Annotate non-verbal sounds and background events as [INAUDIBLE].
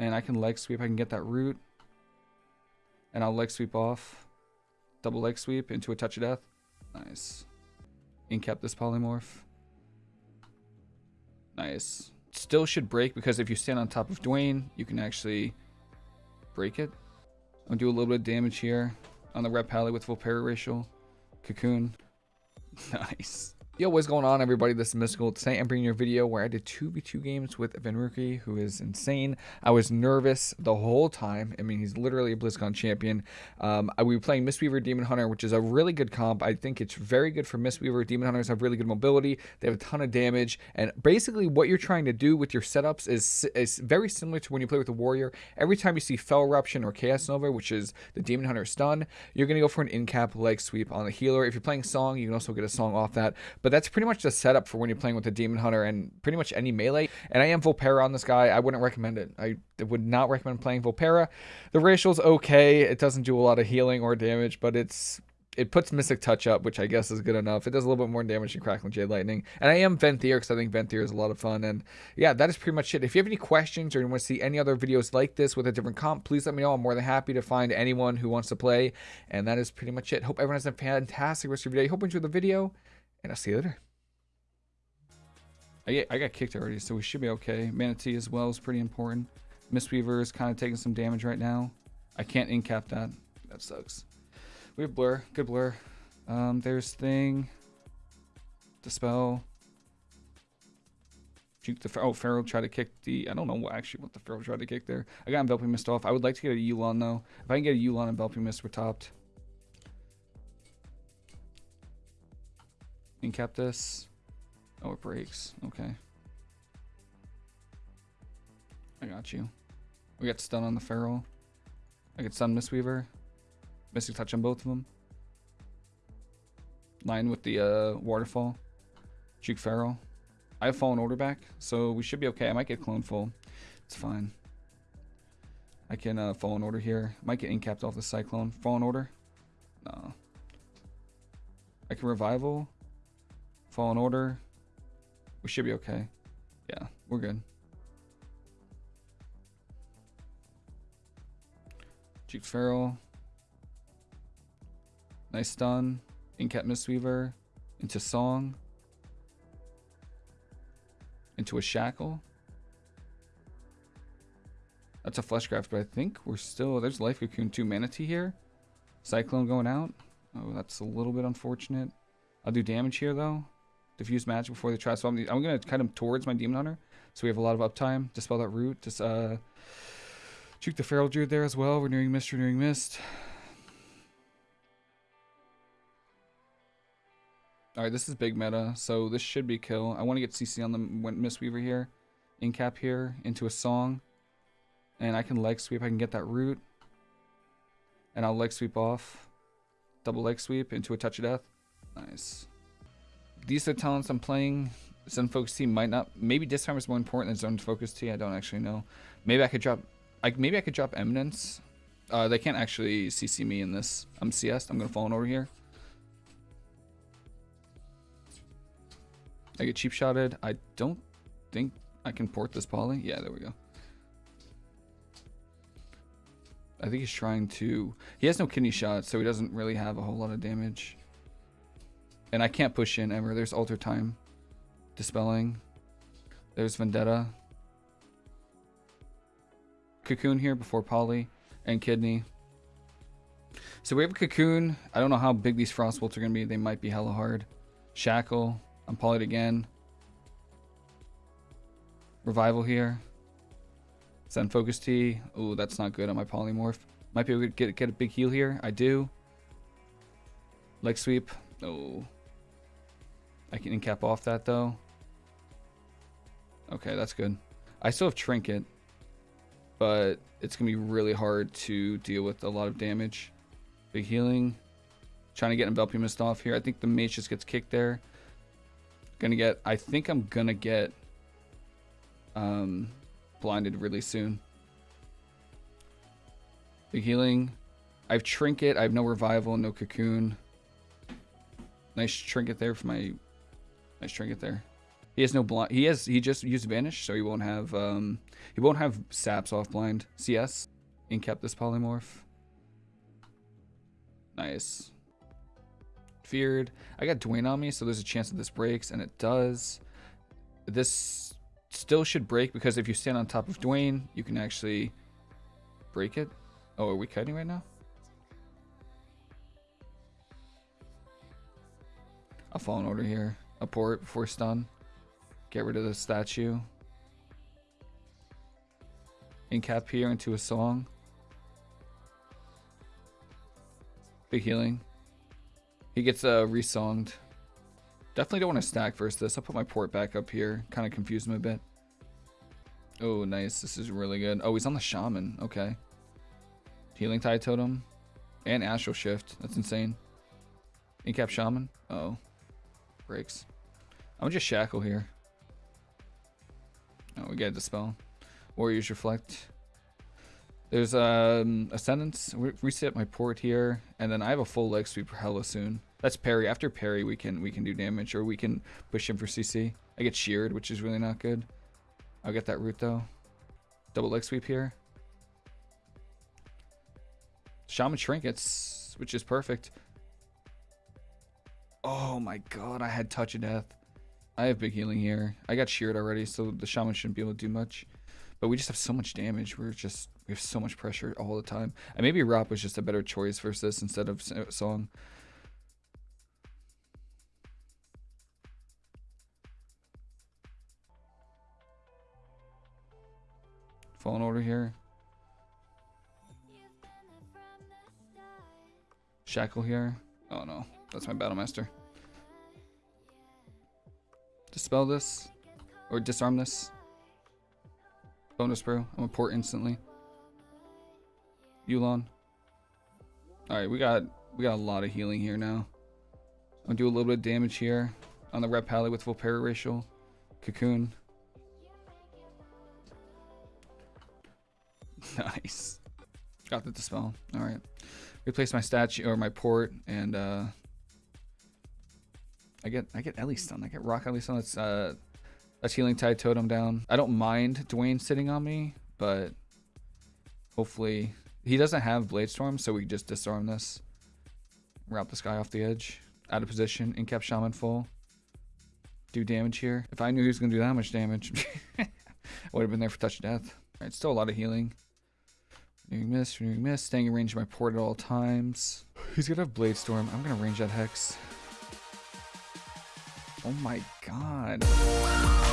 And I can leg sweep. I can get that root. And I'll leg sweep off. Double leg sweep into a touch of death. Nice. Incap this polymorph. Nice. Still should break because if you stand on top of Dwayne, you can actually break it. I'll do a little bit of damage here on the Ret Pally with Volpera Racial. Cocoon. [LAUGHS] nice. Yo, what's going on everybody? This is Mystical. Today I'm bringing you a video where I did 2v2 games with Venruki, who is insane. I was nervous the whole time. I mean, he's literally a BlizzCon champion. Um, we were playing Mistweaver Demon Hunter, which is a really good comp. I think it's very good for Mistweaver. Demon Hunters have really good mobility. They have a ton of damage. And basically what you're trying to do with your setups is, is very similar to when you play with a Warrior. Every time you see Fel Eruption or Chaos Nova, which is the Demon Hunter stun, you're going to go for an in-cap leg sweep on the healer. If you're playing Song, you can also get a Song off that. But but that's pretty much the setup for when you're playing with the Demon Hunter and pretty much any melee. And I am Volpera on this guy. I wouldn't recommend it. I would not recommend playing Volpera. The racial's okay. It doesn't do a lot of healing or damage, but it's it puts Mystic Touch up, which I guess is good enough. It does a little bit more damage than Crackling Jade Lightning. And I am Venthyr because I think Venthyr is a lot of fun. And yeah, that is pretty much it. If you have any questions or you want to see any other videos like this with a different comp, please let me know. I'm more than happy to find anyone who wants to play. And that is pretty much it. Hope everyone has a fantastic rest of your day. Hope you enjoyed the video, and see you later. I, I got kicked already, so we should be okay. Mana Tea as well is pretty important. Mistweaver is kind of taking some damage right now. I can't incap that. That sucks. We have Blur. Good Blur. Um, there's Thing. Dispel. Juke the oh Feral tried to kick the I don't know what actually what the Feral tried to kick there. I got Enveloping Mist off. I would like to get a Yu'lon though. If I can get a Yu'lon and Enveloping Mist, we're topped. Incap this. Oh, it breaks. Okay. I got you. We got stun on the Feral. I get stun Mistweaver. Mystic Touch on both of them. Line with the uh, Waterfall. Juke Feral. I have Fallen Order back, so we should be okay. I might get Clone Full. It's fine. I can uh, Fallen Order here. Might get incapped off the Cyclone. Fallen Order? No. I can Revival. Fallen Order. We should be okay. Yeah, we're good. Juke Feral. Nice stun. Incap Mistweaver. Into Song. Into a Shackle. That's a Fleshcraft, but I think we're still... There's Life Cocoon 2 Mana Tea here. Cyclone going out. Oh, that's a little bit unfortunate. I'll do damage here, though. Diffuse magic before they try. So I'm, I'm going to cut him towards my Demon Hunter. So we have a lot of uptime. Dispel that root. Just uh, juke the Feral Druid there as well. Renewing Mist, Renewing Mist. Alright, this is big meta, so this should be kill. I want to get CC on the Mistweaver here. Incap here, into a song. And I can leg sweep, I can get that root. And I'll leg sweep off. Double leg sweep into a touch of death. Nice these are the talents I'm playing. Zen Focus Tea might not. Maybe Disarm is more important than Zen Focus Tea. I don't actually know. Maybe I could drop. I maybe I could drop Eminence. Uh, they can't actually CC me in this. I'm CS. I'm gonna fall in over here. I get cheap shotted. I don't think I can port this poly. Yeah, there we go. I think he's trying to. He has no kidney shot, so he doesn't really have a whole lot of damage. And I can't push in ever. There's Alter Time. Dispelling. There's Vendetta. Cocoon here before Poly. And Kidney. So we have a Cocoon. I don't know how big these Frostbolts are going to be. They might be hella hard. Shackle. I'm Polyed again. Revival here. Zen Focus Tea. Oh, that's not good on my Polymorph. Might be able to get, get a big heal here. I do. Leg sweep. Oh. I can cap off that though. Okay, that's good. I still have Trinket, but it's going to be really hard to deal with a lot of damage. Big healing. Trying to get Enveloping Mist off here. I think the mage just gets kicked there. Gonna get, I think I'm gonna get um, blinded really soon. Big healing. I have Trinket. I have no Revival, no Cocoon. Nice Trinket there for my Nice trinket there. He has no blind. He has. He just used vanish, so he won't have. Um, he won't have saps off blind. CS. Incap this polymorph. Nice. Feared. I got Dwayne on me, so there's a chance that this breaks, and it does. This still should break because if you stand on top of Dwayne, you can actually break it. Oh, are we cutting right now? I'll Fallen Order here. A port before stun. Get rid of the statue. Incap here into a song. Big healing. He gets uh, resonged. Definitely don't want to stack versus this. I'll put my port back up here. Kind of confuse him a bit. Oh, nice. This is really good. Oh, he's on the Shaman. Okay. Healing Tide Totem. And Astral Shift. That's insane. Incap Shaman. Uh oh. Breaks. I'm just Shackle here. Oh, we get Dispel. Warriors Reflect. There's um, Ascendance. Re reset my port here. And then I have a full leg sweep for hella soon. That's parry. After parry, we can we can do damage. Or we can push him for CC. I get sheared, which is really not good. I'll get that root though. Double leg sweep here. Shaman Trinkets, which is perfect. Oh my god, I had Touch of Death. I have big healing here. I got sheared already, so the Shaman shouldn't be able to do much. But we just have so much damage. We're just, we have so much pressure all the time. And maybe Rop was just a better choice versus this instead of uh, Song. Fallen order here. Shackle here. Oh no, that's my battle master. Dispel this. Or disarm this. Bonus bro. I'm gonna port instantly. Yu'lon. Alright, we got we got a lot of healing here now. Gonna do a little bit of damage here on the Ret pally with full racial Cocoon. [LAUGHS] nice. Got the dispel. Alright. Replace my statue or my port and uh I get I get Ellie stun. I get Rock Ellie stun. That's uh that's healing tide totem down. I don't mind Dwayne sitting on me, but hopefully he doesn't have Blade Storm, so we just disarm this. Route this guy off the edge. Out of position. Incap Shaman full. Do damage here. If I knew he was gonna do that much damage, [LAUGHS] I would have been there for touch death. Alright, still a lot of healing. Renewing Mist, Renewing Mist, staying in range of my port at all times. He's gonna have Blade Storm. I'm gonna range that Hex. Oh my god.